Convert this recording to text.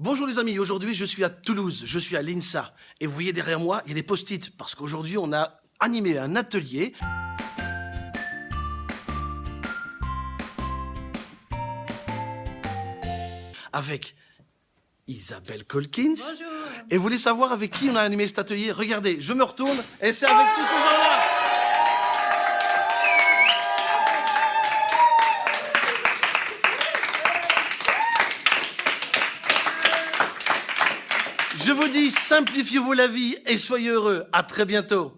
Bonjour les amis, aujourd'hui je suis à Toulouse, je suis à l'INSA. Et vous voyez derrière moi, il y a des post-it, parce qu'aujourd'hui on a animé un atelier. Avec Isabelle Colkins. Bonjour. Et vous voulez savoir avec qui on a animé cet atelier? Regardez, je me retourne et c'est avec tous ces gens-là Je vous dis, simplifiez-vous la vie et soyez heureux. À très bientôt.